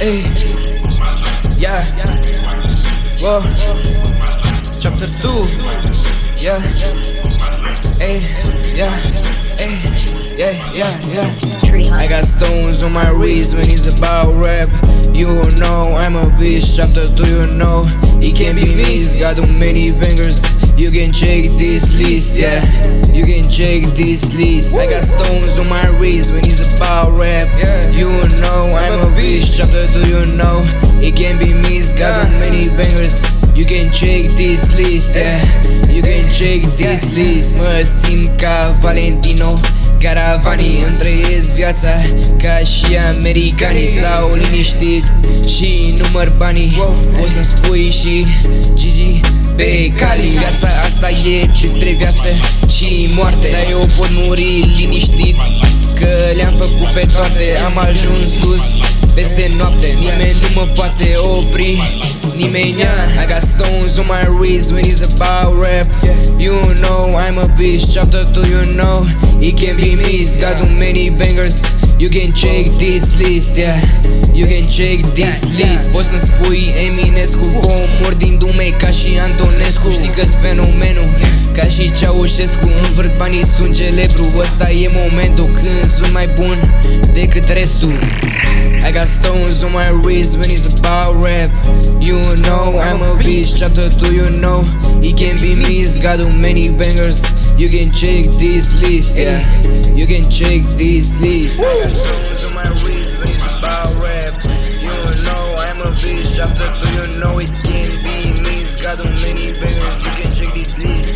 Hey, yeah, whoa, chapter two, yeah, hey, yeah, hey, yeah, yeah, yeah. I got stones on my wrist when it's about rap. You know I'm a beast. Chapter two, you know it can't be missed. Got too many bangers. You can check this list, yeah. You can check this list. I got stones on my wrist when it's about rap. You know I'm a beast. Chapter know it can't be missed. Got too many bangers. You can check this list, yeah. You can check this list. Mă simt ca Valentino. Caravanii îmi trăiesc viața Ca și americanii Stau liniștit și număr banii O să-mi spui și Gigi pe cali Viața asta e despre viață și moarte Dar eu pot muri liniștit Că le-am făcut pe toate Am ajuns sus peste noapte. Nimeni nu mă poate opri Nimeni I got stones on my wrist when it's about rap. You know I'm a beast Chapter 2 you know. It can be missed Got too many bangers. You can check this list, yeah. You can check this list. Poți să-mi spui Eminescu Omor din dume ca și Antonescu. Știi că-s fenomenul Ca și Ceaușescu Învârt banii sunt celebru. Ăsta e momentul când sunt mai bun decât restul. I got stones on my wrist when it's about rap. You know I'm a beast Chapter 2 you know. It can be missed Got too many bangers. You can check this list, yeah. You can check this list. I got stones on my wrist when it's about rap. You know I'm a beast Chapter 2 you know. It can be missed Got too many bangers. You can check this list,